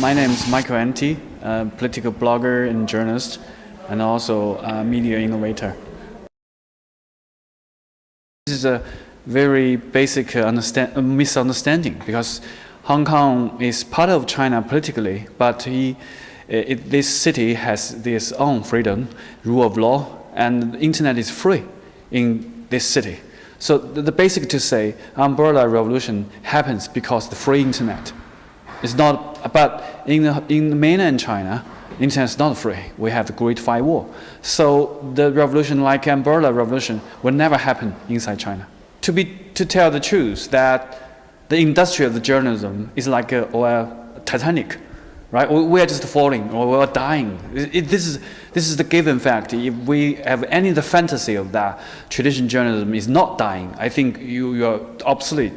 My name is Michael Anti, a political blogger and journalist, and also a media innovator. This is a very basic understand, misunderstanding because Hong Kong is part of China politically, but he, eh, it, this city has its own freedom, rule of law, and the internet is free in this city. So the, the basic to say umbrella revolution happens because the free internet. It's not, but in, the, in mainland China, internet is not free. We have the Great Firewall. So the revolution like umbrella revolution will never happen inside China. To, be, to tell the truth that the industry of the journalism is like a, or a Titanic right? We are just falling or we are dying. It, this, is, this is the given fact. If we have any the fantasy of that, traditional journalism is not dying. I think you, you are obsolete,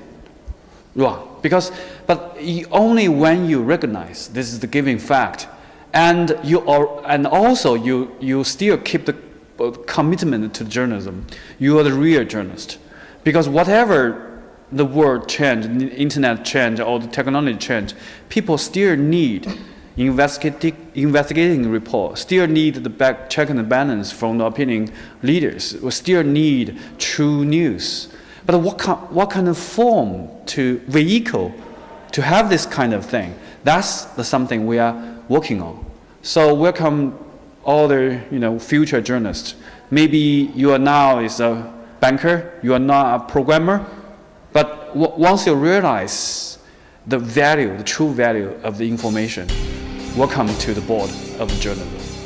wrong. Because, but only when you recognize this is the given fact, and you are, and also you, you still keep the uh, commitment to journalism, you are the real journalist. Because whatever the world change, the internet change, or the technology change, people still need investigating report, still need the back check and balance from the opinion leaders, we still need true news. But what kind, what kind of form to vehicle to have this kind of thing? That's the something we are working on. So welcome all the you know future journalists. Maybe you are now is a banker, you are not a programmer, but once you realize the value, the true value of the information, welcome to the board of journalism.